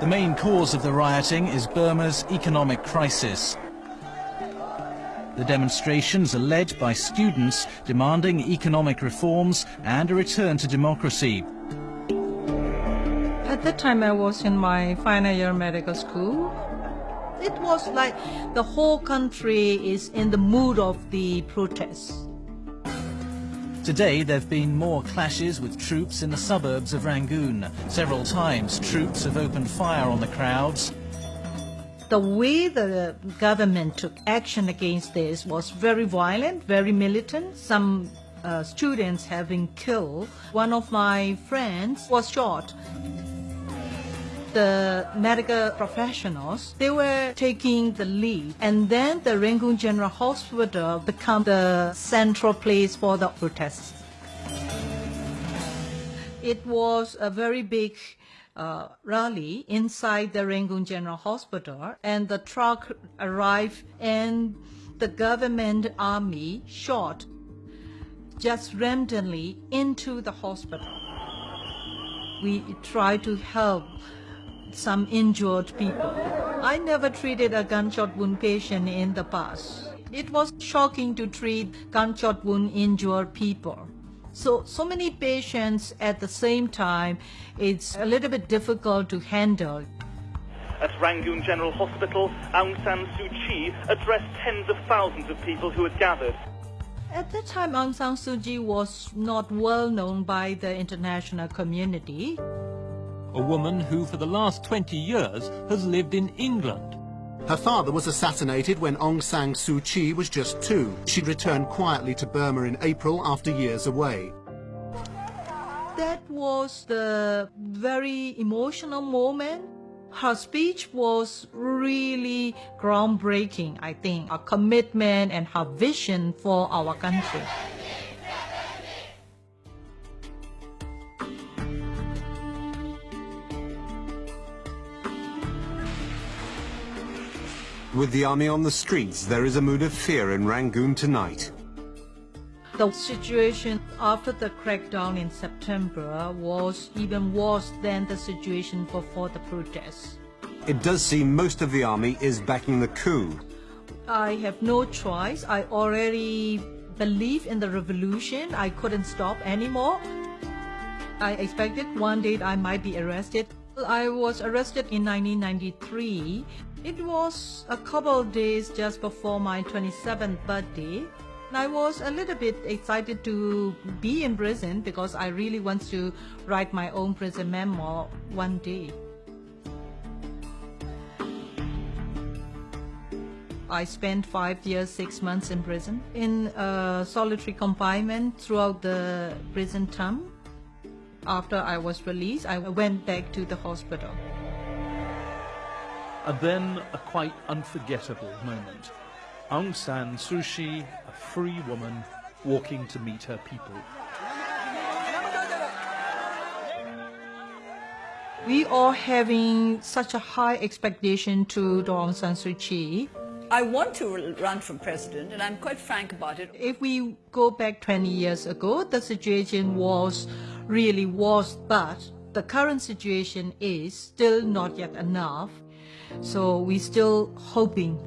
The main cause of the rioting is Burma's economic crisis. The demonstrations are led by students demanding economic reforms and a return to democracy. At that time, I was in my final year medical school. It was like the whole country is in the mood of the protests. Today, there have been more clashes with troops in the suburbs of Rangoon. Several times, troops have opened fire on the crowds. The way the government took action against this was very violent, very militant. Some uh, students have been killed. One of my friends was shot the medical professionals, they were taking the lead. And then the Rangoon General Hospital became the central place for the protests. It was a very big uh, rally inside the Rangoon General Hospital and the truck arrived and the government army shot just randomly into the hospital. We tried to help some injured people. I never treated a gunshot wound patient in the past. It was shocking to treat gunshot wound injured people. So, so many patients at the same time, it's a little bit difficult to handle. At Rangoon General Hospital, Aung San Suu Kyi addressed tens of thousands of people who had gathered. At that time, Aung San Suu Kyi was not well known by the international community a woman who for the last 20 years has lived in England. Her father was assassinated when Aung San Suu Kyi was just two. She returned quietly to Burma in April after years away. That was the very emotional moment. Her speech was really groundbreaking, I think. Her commitment and her vision for our country. With the army on the streets, there is a mood of fear in Rangoon tonight. The situation after the crackdown in September was even worse than the situation before the protests. It does seem most of the army is backing the coup. I have no choice. I already believe in the revolution. I couldn't stop anymore. I expected one day I might be arrested. I was arrested in 1993 it was a couple of days just before my 27th birthday. And I was a little bit excited to be in prison because I really want to write my own prison memoir one day. I spent five years, six months in prison in solitary confinement throughout the prison term. After I was released, I went back to the hospital. And then a quite unforgettable moment. Aung San Suu Kyi, a free woman, walking to meet her people. We are having such a high expectation to Aung San Suu Kyi. I want to run for president, and I'm quite frank about it. If we go back 20 years ago, the situation was really worse, but the current situation is still not yet enough. So we're still hoping